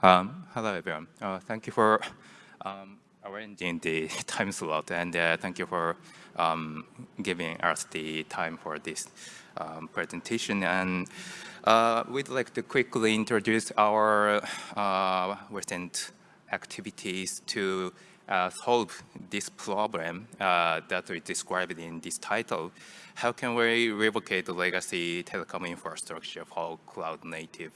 Um, hello, everyone. Uh, thank you for um, arranging the time slot, and uh, thank you for um, giving us the time for this um, presentation. And uh, we'd like to quickly introduce our uh, recent activities to uh, solve this problem uh, that we described in this title. How can we replicate the legacy telecom infrastructure for cloud native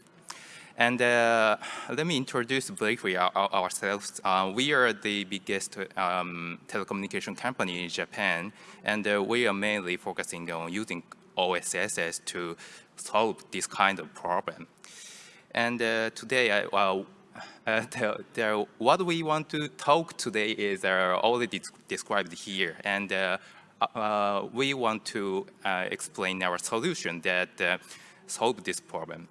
and uh, let me introduce briefly our, our, ourselves. Uh, we are the biggest um, telecommunication company in Japan, and uh, we are mainly focusing on using OSSs to solve this kind of problem. And uh, today, well, uh, the, the, what we want to talk today is uh, already described here, and we want to explain our solution that solve this problem.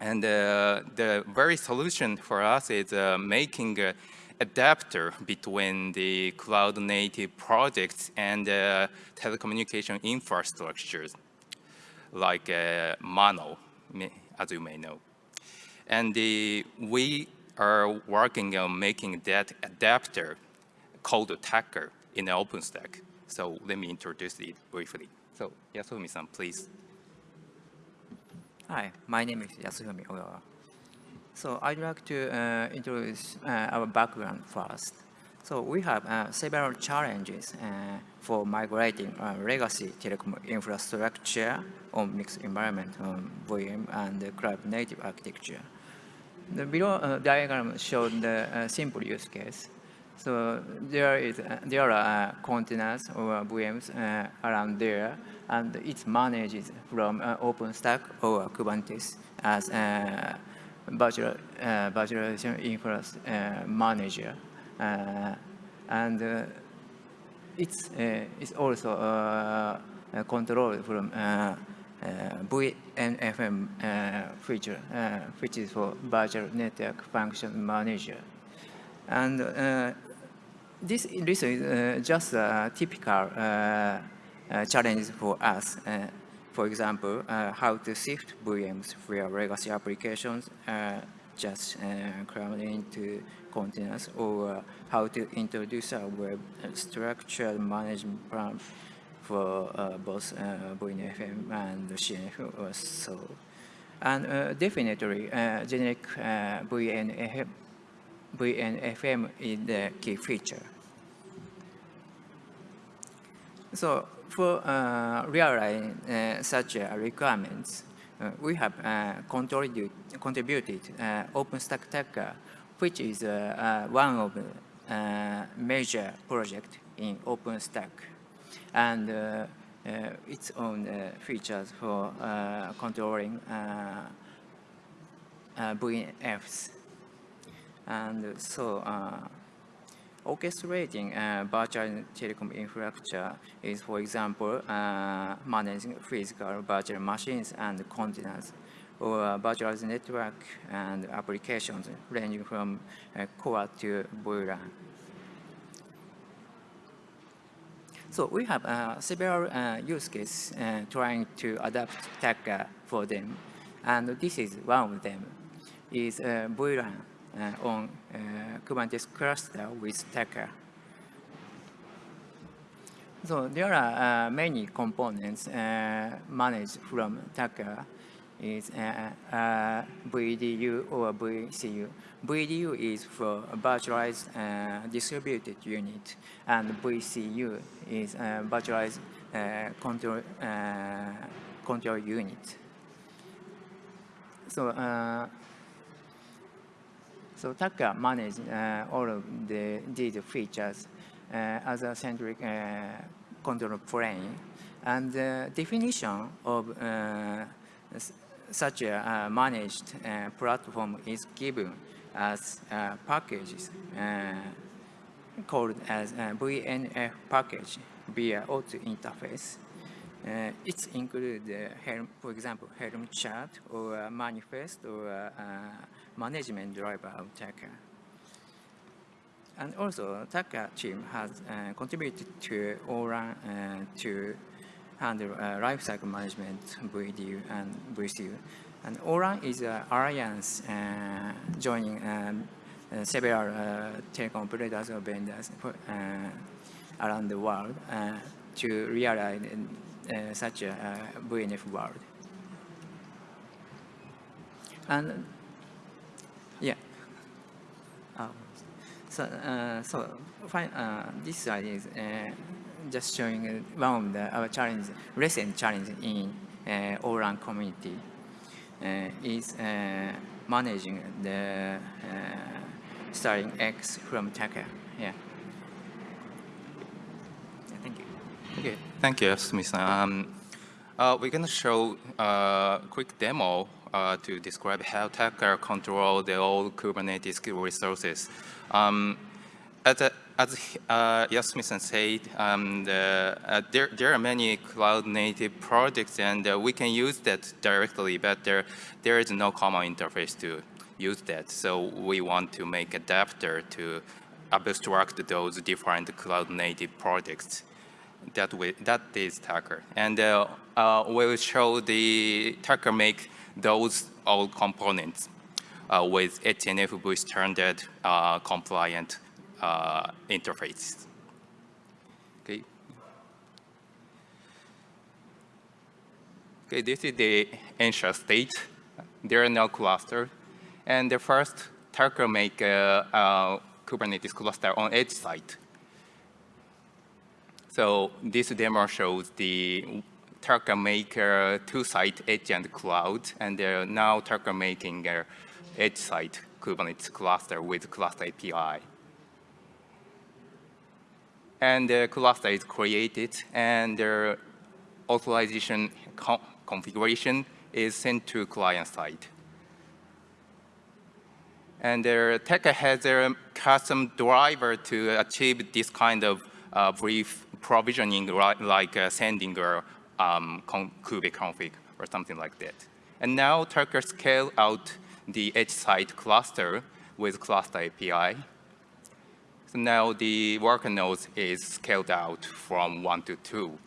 And uh, the very solution for us is uh, making an adapter between the cloud native projects and uh, telecommunication infrastructures like MANO, as you may know. And the, we are working on making that adapter called Tacker in OpenStack. So let me introduce it briefly. So Yasumi-san, please. Hi, my name is Yasufumi Ogawa. So I'd like to uh, introduce uh, our background first. So we have uh, several challenges uh, for migrating uh, legacy telecom infrastructure on mixed environment on VM and cloud native architecture. The below uh, diagram shows the simple use case. So there is there are containers or VMs around there and it's managed from uh, OpenStack or Kubernetes as a virtual, uh, virtualization uh, manager. Uh, and uh, it's, uh, it's also controlled from VNFM feature, which is for Virtual Network Function Manager. And this, this is just a typical uh, challenges for us. Uh, for example, uh, how to shift VMs where legacy applications just crammed into containers or how to introduce a web structured management plan for uh, both uh, VNFM and CNF or so. And uh, definitely, generic VNFM, VNFM is the key feature. So for uh, realizing uh, such uh, requirements, uh, we have uh, contributed, uh, OpenStack Tacker, which is one of the major projects in OpenStack, and its own features for controlling VNFs. And so Orchestrating uh, virtual telecom infrastructure is, for example, uh, managing physical virtual machines and containers, or virtual network and applications ranging from uh, core to vRAN. So we have uh, several uh, use cases uh, trying to adapt Tacker for them, and this is one of them, is uh, vRAN. Uh, on uh, Kubernetes cluster with Tacker. So there are uh, many components uh, managed from Tacker is VDU uh, uh, or VCU. VDU is for virtualized distributed unit, and VCU is virtualized control control unit. So so Tacker manages uh, all of the, these features uh, as a centric uh, control plane. And the definition of uh, such a uh, managed platform is given as packages called as VNF package via auto interface. Uh, it includes, uh, for example, Helm chart or manifest or uh, management driver of Tacker. And also, Tacker team has uh, contributed to ORAN uh, to handle uh, lifecycle management VDU and VCU. And ORAN is an alliance uh, joining um, uh, several uh, telecom operators or vendors for, uh, around the world uh, to realize uh, such a VNF world. And yeah, uh, so uh, so fine, uh, this slide is just showing one of the our challenge, recent challenge in uh, ORAN community is managing the starting X from. Yeah. yeah. Thank you. Okay, thank you, Smith. Um, uh, we're going to show a quick demo uh, to describe how Tacker control the old Kubernetes resources. Um, as a, as uh, said, um, the, uh, there, there are many cloud-native projects, and uh, we can use that directly, but there, there is no common interface to use that. So we want to make adapter to abstract those different cloud-native projects. That, way, that is Tacker. And uh, uh, we'll show the Tacker make those all components uh, with HNFV standard uh, compliant uh, interface. Okay. Okay, this is the initial state. There are no clusters. And the first, Tacker make a, a Kubernetes cluster on edge site. So this demo shows the Tacker make a two-site edge and cloud, and they're now Tacker making a edge site Kubernetes cluster with cluster API. And the cluster is created, and the authorization configuration is sent to client side. And the Tacker has a custom driver to achieve this kind of uh, brief provisioning, like uh, sending a um, kube config or something like that. And now Tacker scale out the edge site cluster with cluster API. So now the worker nodes is scaled out from one to two.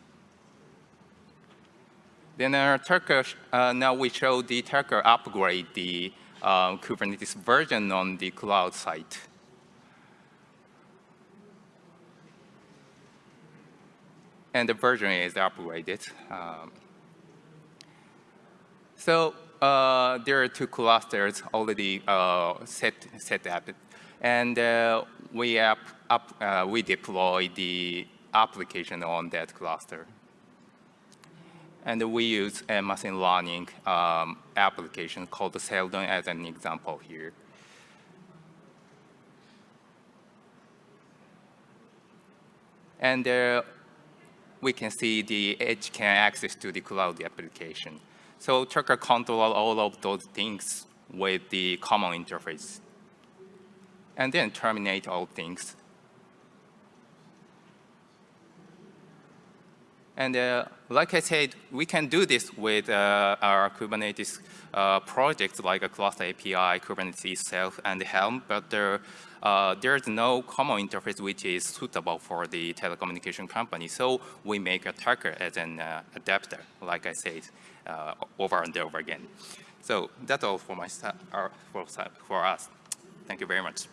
Then uh, Tacker, uh, now we show the Tacker upgrade the uh, Kubernetes version on the cloud site. And the version is upgraded. Um, so uh, there are two clusters already uh, set, set up. And uh, we, up, up, uh, we deploy the application on that cluster. And we use a machine learning um, application called Seldon as an example here. And uh, we can see the edge can access to the cloud application. So Tacker control all of those things with the common interface. And then terminate all things And uh, like I said, we can do this with uh, our Kubernetes uh, projects like a Cluster API, Kubernetes itself, and Helm, but there, uh, there's no common interface which is suitable for the telecommunication company. So we make a Tacker as an uh, adapter, like I said, uh, over and over again. So that's all for my for, for us. Thank you very much.